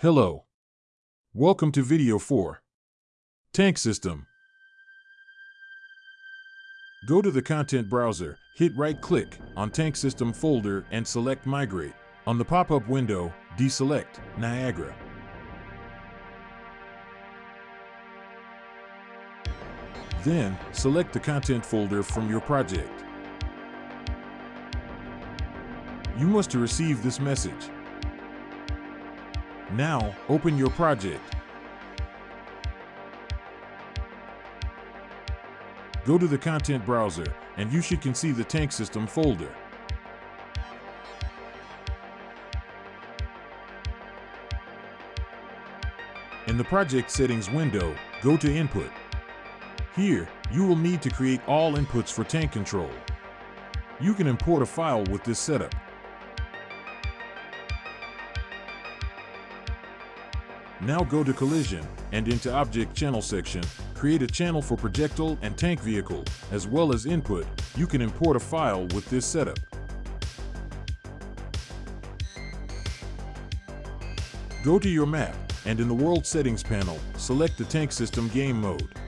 Hello. Welcome to video 4. Tank System. Go to the content browser, hit right click on Tank System folder and select Migrate. On the pop-up window, deselect Niagara. Then, select the content folder from your project. You must receive this message. Now, open your project. Go to the content browser, and you should can see the tank system folder. In the project settings window, go to input. Here, you will need to create all inputs for tank control. You can import a file with this setup. Now go to Collision and into Object Channel section, create a channel for projectile and tank vehicle, as well as input. You can import a file with this setup. Go to your map, and in the World Settings panel, select the Tank System Game Mode.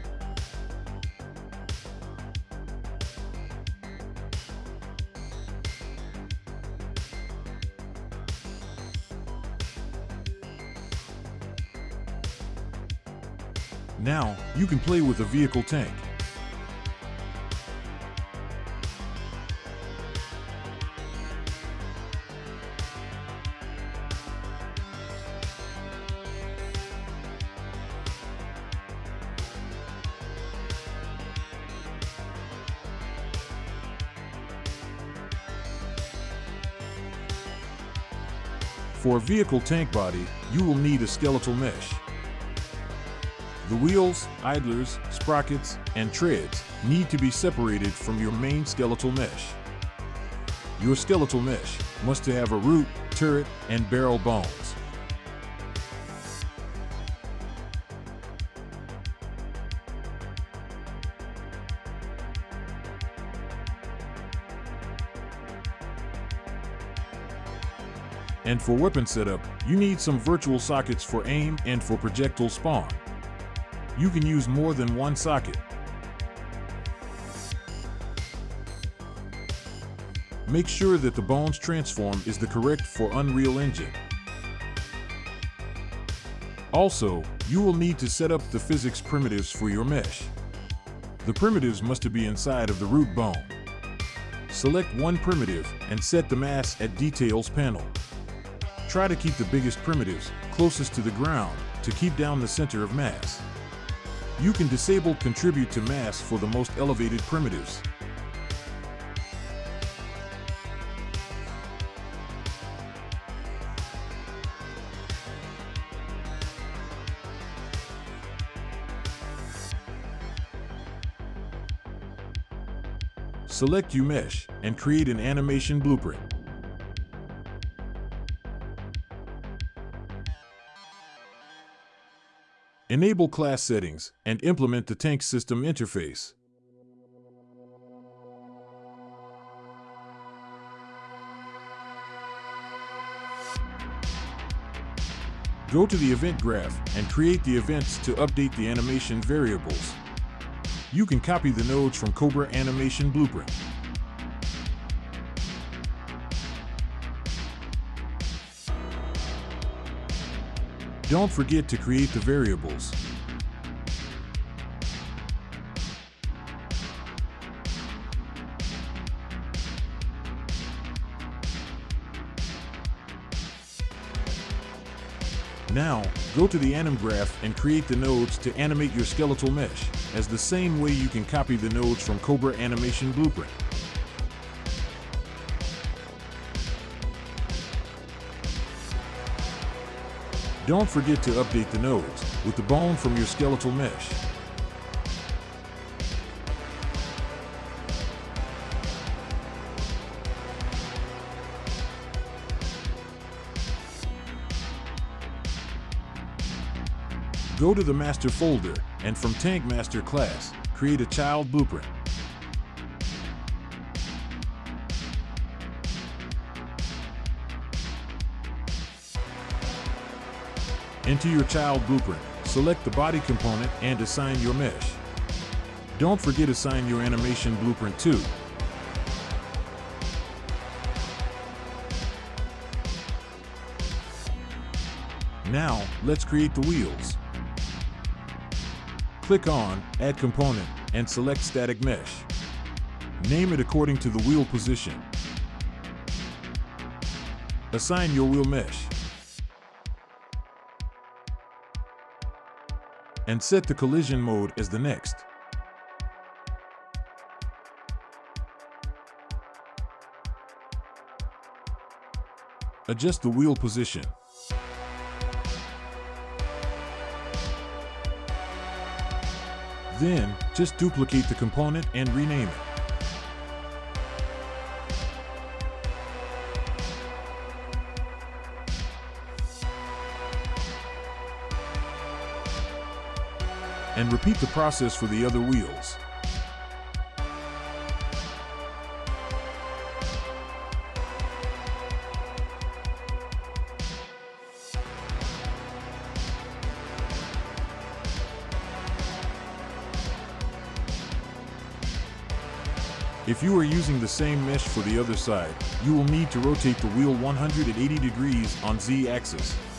Now, you can play with a vehicle tank. For a vehicle tank body, you will need a skeletal mesh. The wheels, idlers, sprockets, and treads need to be separated from your main skeletal mesh. Your skeletal mesh must have a root, turret, and barrel bones. And for weapon setup, you need some virtual sockets for aim and for projectile spawn. You can use more than one socket. Make sure that the Bones transform is the correct for Unreal Engine. Also, you will need to set up the physics primitives for your mesh. The primitives must be inside of the root bone. Select one primitive and set the mass at Details panel. Try to keep the biggest primitives closest to the ground to keep down the center of mass. You can disable Contribute to Mass for the most elevated primitives. Select UMesh and create an animation blueprint. Enable class settings and implement the tank system interface. Go to the event graph and create the events to update the animation variables. You can copy the nodes from Cobra Animation Blueprint. Don't forget to create the variables. Now, go to the anim graph and create the nodes to animate your skeletal mesh, as the same way you can copy the nodes from Cobra Animation Blueprint. Don't forget to update the nodes with the bone from your skeletal mesh. Go to the master folder and from Tank Master class, create a child blueprint. Enter your child blueprint, select the body component, and assign your mesh. Don't forget assign your animation blueprint too. Now, let's create the wheels. Click on Add Component and select Static Mesh. Name it according to the wheel position. Assign your wheel mesh. And set the collision mode as the next. Adjust the wheel position. Then, just duplicate the component and rename it. Repeat the process for the other wheels. If you are using the same mesh for the other side, you will need to rotate the wheel 180 degrees on Z-axis.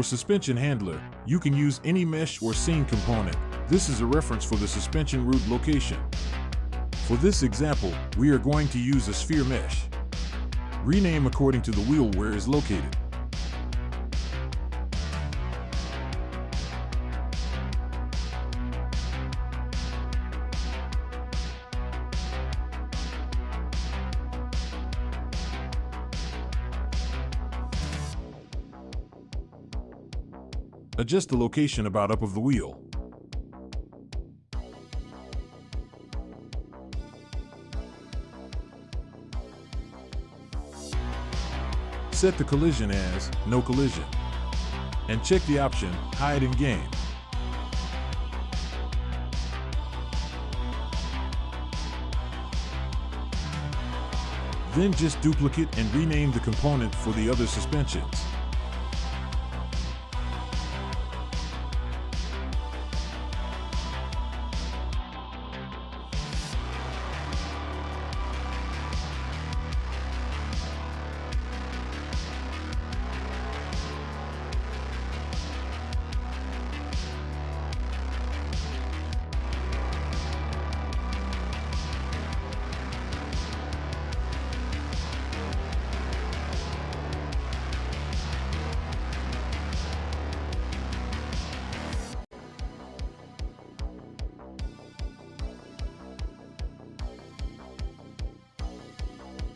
For suspension handler, you can use any mesh or scene component. This is a reference for the suspension root location. For this example, we are going to use a sphere mesh. Rename according to the wheel where is located. Adjust the location about up of the wheel. Set the collision as no collision. And check the option hide in game. Then just duplicate and rename the component for the other suspensions.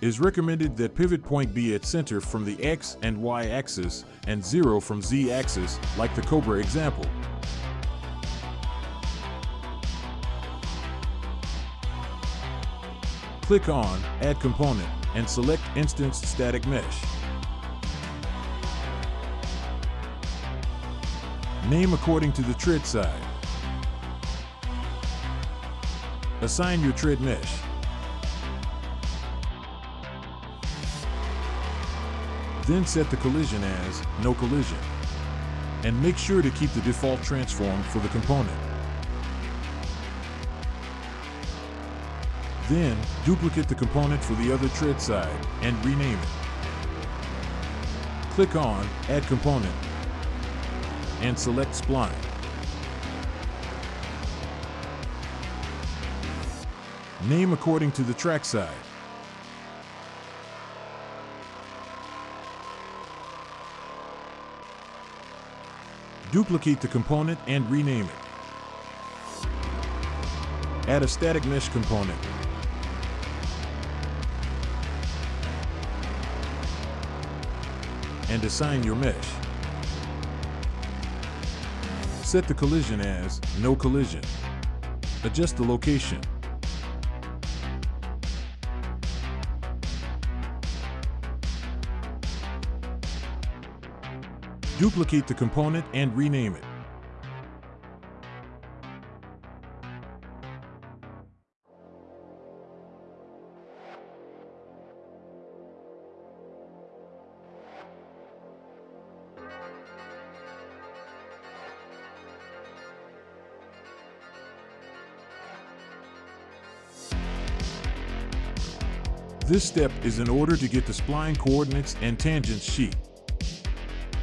Is recommended that pivot point be at center from the X and Y axis and 0 from Z axis, like the Cobra example. Click on Add Component and select Instance Static Mesh. Name according to the tread side. Assign your tread mesh. Then set the collision as no collision. And make sure to keep the default transform for the component. Then, duplicate the component for the other tread side and rename it. Click on Add Component and select Spline. Name according to the track side. Duplicate the component and rename it. Add a static mesh component. And assign your mesh. Set the collision as no collision. adjust the location. Duplicate the component and rename it. This step is in order to get the spline coordinates and tangents sheet.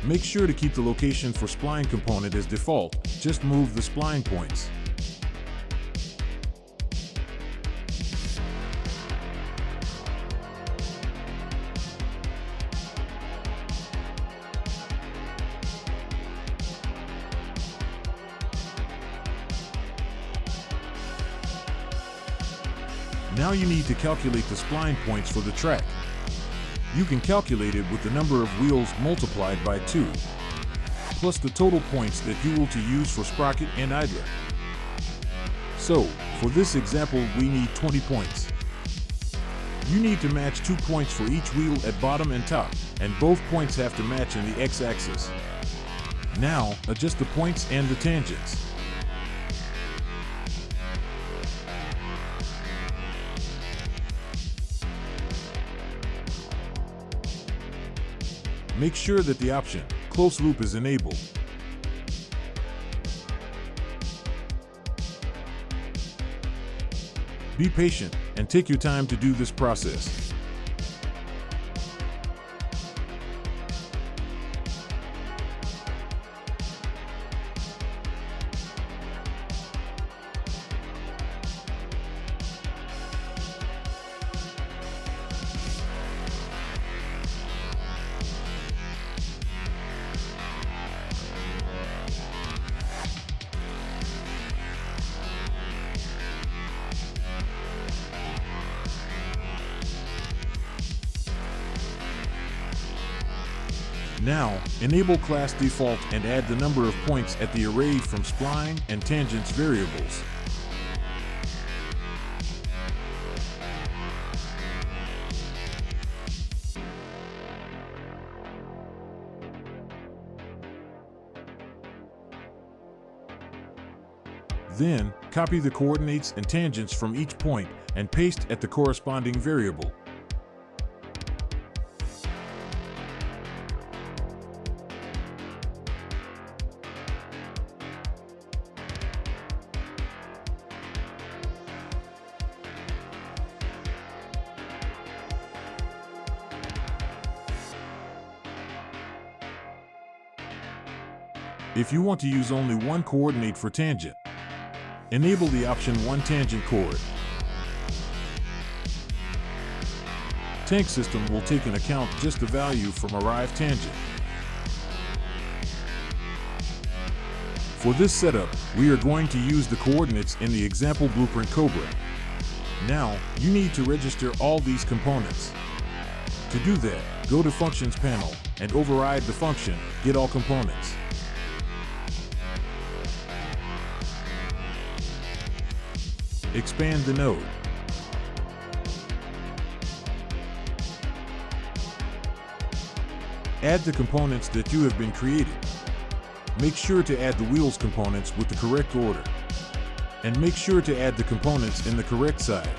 Make sure to keep the location for spline component as default, just move the spline points. Now you need to calculate the spline points for the track. You can calculate it with the number of wheels multiplied by 2, plus the total points that you will to use for sprocket and idler. So, for this example, we need 20 points. You need to match two points for each wheel at bottom and top, and both points have to match in the x-axis. Now, adjust the points and the tangents. Make sure that the option Close Loop is enabled. Be patient and take your time to do this process. Now, enable class default and add the number of points at the array from spline and tangents variables. Then, copy the coordinates and tangents from each point and paste at the corresponding variable. If you want to use only one coordinate for tangent, enable the option One Tangent Chord. Tank system will take into account just the value from arrived tangent. For this setup, we are going to use the coordinates in the example blueprint Cobra. Now, you need to register all these components. To do that, go to Functions panel and override the function Get All Components. Expand the node. Add the components that you have been created. Make sure to add the wheels components with the correct order. And make sure to add the components in the correct side.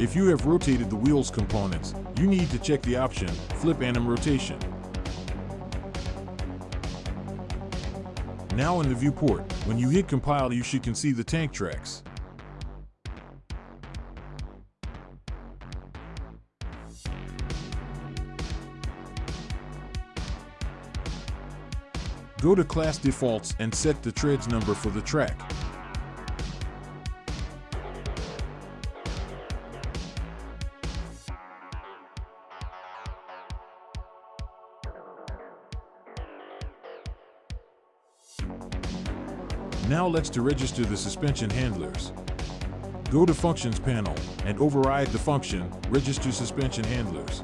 If you have rotated the wheels components, you need to check the option Flip Anim Rotation. Now in the viewport, when you hit compile you should can see the tank tracks. Go to class defaults and set the treads number for the track. Now let's to register the suspension handlers. Go to Functions panel and override the function Register Suspension Handlers.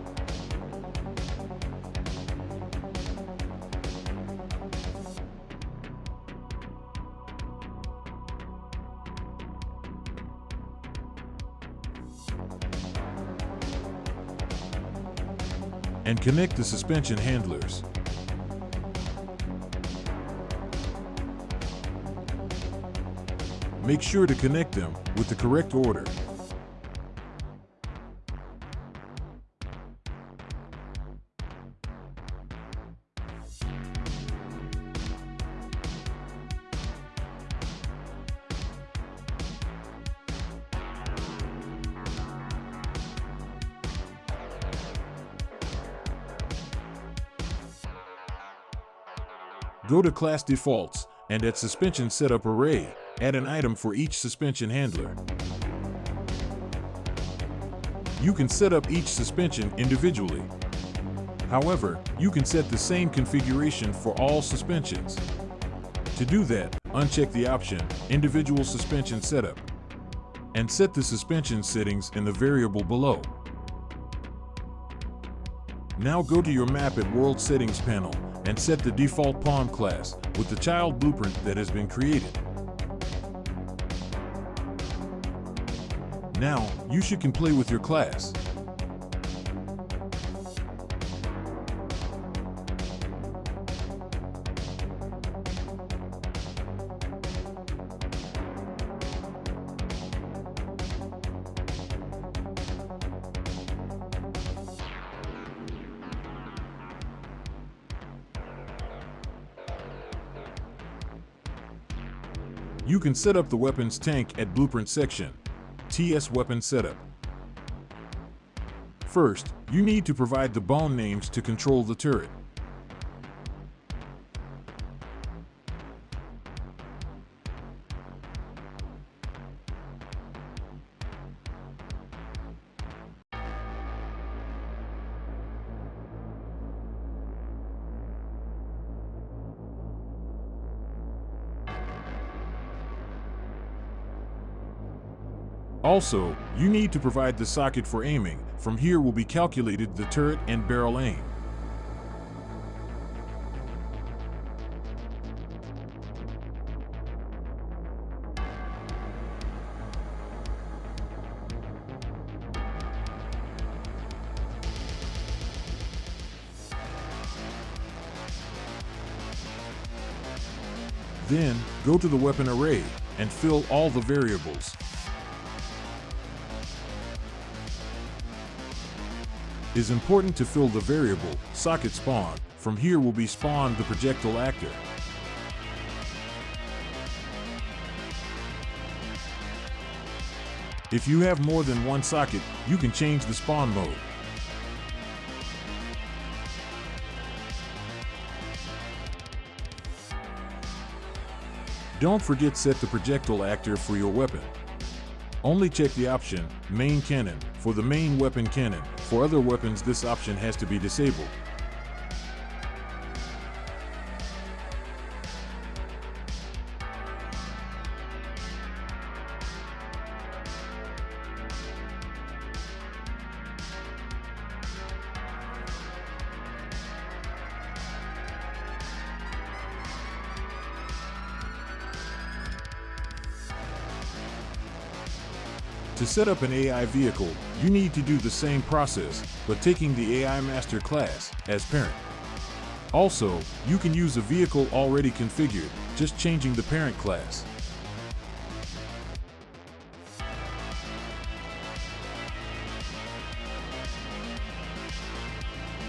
and connect the suspension handlers. Make sure to connect them with the correct order. Go to Class Defaults, and at Suspension Setup Array, add an item for each suspension handler. You can set up each suspension individually. However, you can set the same configuration for all suspensions. To do that, uncheck the option Individual Suspension Setup and set the suspension settings in the variable below. Now go to your map at World Settings panel and set the default pawn class with the child blueprint that has been created. Now, you should can play with your class. You can set up the weapons tank at Blueprint section, TS Weapon Setup. First, you need to provide the bone names to control the turret. Also, you need to provide the socket for aiming. From here will be calculated the turret and barrel aim. Then, go to the weapon array and fill all the variables. Is important to fill the variable socket spawn. From here will be spawned the projectile actor. If you have more than one socket, you can change the spawn mode. Don't forget set the projectile actor for your weapon. Only check the option, Main Cannon, for the main weapon cannon. For other weapons this option has to be disabled. set up an AI vehicle, you need to do the same process, but taking the AI Master class as parent. Also, you can use a vehicle already configured, just changing the parent class.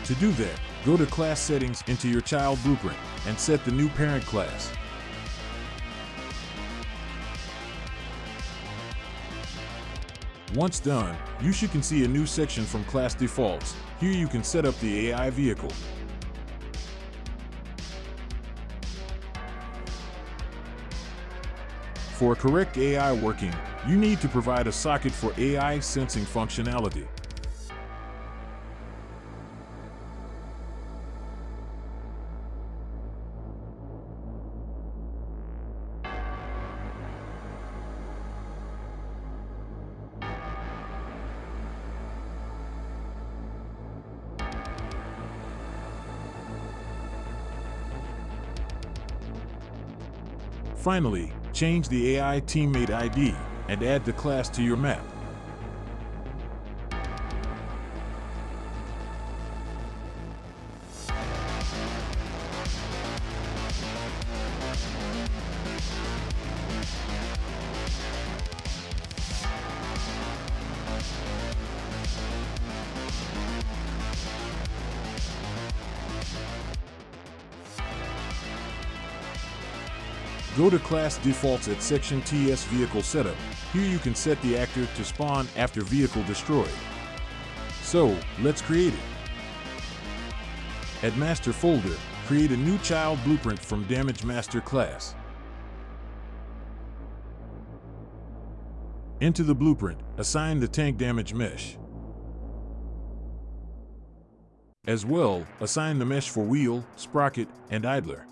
To do that, go to Class Settings into your Child Blueprint and set the new Parent class. Once done, you should can see a new section from Class Defaults. Here you can set up the AI vehicle. For correct AI working, you need to provide a socket for AI sensing functionality. Finally, change the AI teammate ID and add the class to your map. To Class Defaults at Section TS Vehicle Setup. Here you can set the actor to spawn after vehicle destroyed. So, let's create it. At Master Folder, create a new child blueprint from Damage Master class. Into the blueprint, assign the tank damage mesh. As well, assign the mesh for wheel, sprocket, and idler.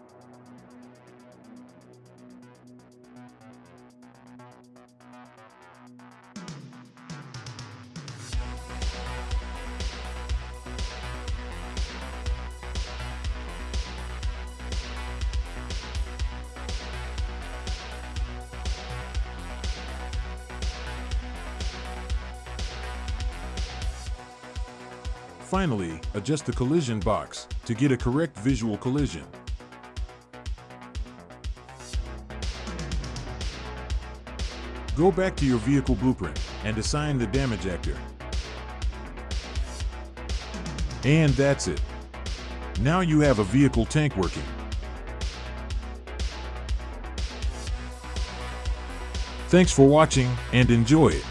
Finally, adjust the collision box to get a correct visual collision. Go back to your vehicle blueprint and assign the damage actor. And that's it. Now you have a vehicle tank working. Thanks for watching and enjoy it.